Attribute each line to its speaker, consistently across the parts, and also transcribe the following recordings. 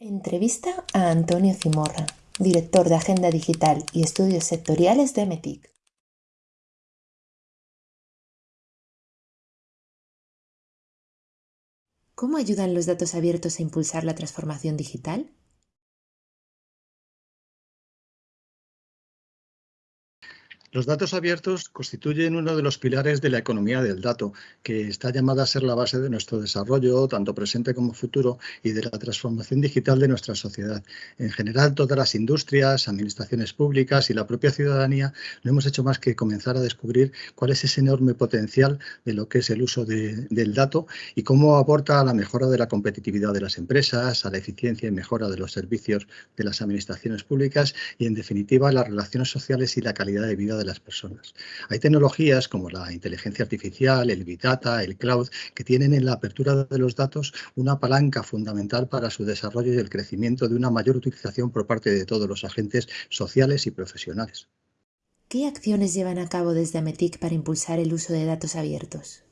Speaker 1: Entrevista a Antonio Zimorra, director de Agenda Digital y Estudios Sectoriales de METIC. ¿Cómo ayudan los datos abiertos a impulsar la transformación digital?
Speaker 2: Los datos abiertos constituyen uno de los pilares de la economía del dato, que está llamada a ser la base de nuestro desarrollo, tanto presente como futuro, y de la transformación digital de nuestra sociedad. En general, todas las industrias, administraciones públicas y la propia ciudadanía no hemos hecho más que comenzar a descubrir cuál es ese enorme potencial de lo que es el uso del dato y cómo aporta a la mejora de la competitividad de las empresas, a la eficiencia y mejora de los servicios de las administraciones públicas y, en definitiva, las relaciones sociales y la calidad de vida de las personas. Hay tecnologías como la inteligencia artificial, el Big Data, el Cloud, que tienen en la apertura de los datos una palanca fundamental para su desarrollo y el crecimiento de una mayor utilización por parte de todos los agentes sociales y profesionales.
Speaker 1: ¿Qué acciones llevan a cabo desde Ametic para impulsar el uso de datos abiertos?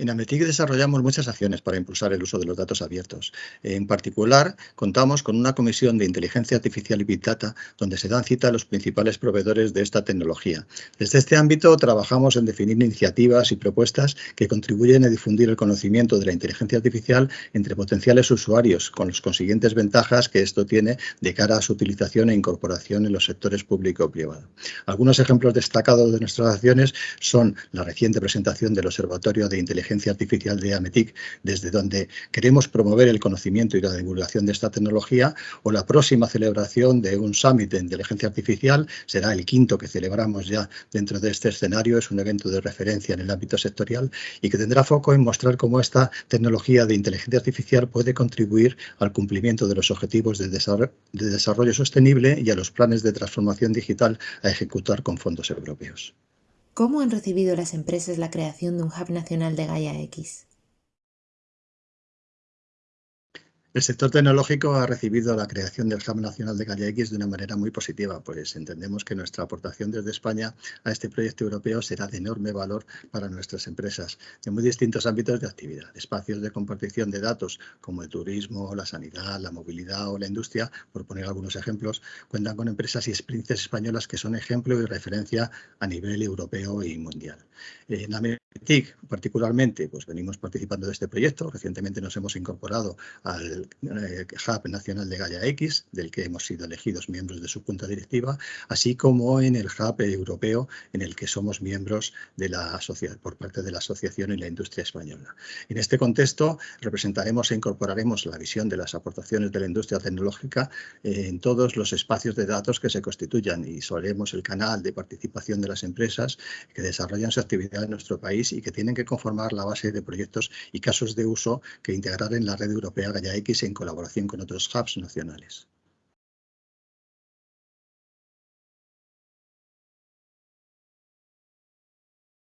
Speaker 2: En Ametic desarrollamos muchas acciones para impulsar el uso de los datos abiertos. En particular, contamos con una comisión de inteligencia artificial y Big Data donde se dan cita a los principales proveedores de esta tecnología. Desde este ámbito trabajamos en definir iniciativas y propuestas que contribuyen a difundir el conocimiento de la inteligencia artificial entre potenciales usuarios, con las consiguientes ventajas que esto tiene de cara a su utilización e incorporación en los sectores público y privado. Algunos ejemplos destacados de nuestras acciones son la reciente presentación del Observatorio de Inteligencia Artificial de AMETIC, desde donde queremos promover el conocimiento y la divulgación de esta tecnología, o la próxima celebración de un Summit de Inteligencia Artificial, será el quinto que celebramos ya dentro de este escenario, es un evento de referencia en el ámbito sectorial y que tendrá foco en mostrar cómo esta tecnología de inteligencia artificial puede contribuir al cumplimiento de los objetivos de desarrollo sostenible y a los planes de transformación digital a ejecutar con fondos europeos.
Speaker 1: ¿Cómo han recibido las empresas la creación de un hub nacional de Gaia X?
Speaker 2: El sector tecnológico ha recibido la creación del Hub Nacional de Gaia X de una manera muy positiva, pues entendemos que nuestra aportación desde España a este proyecto europeo será de enorme valor para nuestras empresas en muy distintos ámbitos de actividad. Espacios de compartición de datos como el turismo, la sanidad, la movilidad o la industria, por poner algunos ejemplos, cuentan con empresas y experiencias españolas que son ejemplo y referencia a nivel europeo y mundial. En Ametic, particularmente, pues venimos participando de este proyecto. Recientemente nos hemos incorporado al eh, Hub Nacional de Gaia X, del que hemos sido elegidos miembros de su junta directiva, así como en el Hub Europeo, en el que somos miembros de la por parte de la Asociación y la Industria Española. En este contexto, representaremos e incorporaremos la visión de las aportaciones de la industria tecnológica en todos los espacios de datos que se constituyan y solemos el canal de participación de las empresas que desarrollan su actividad en nuestro país y que tienen que conformar la base de proyectos y casos de uso que integrar en la red europea Gaia En colaboración con otros hubs nacionales.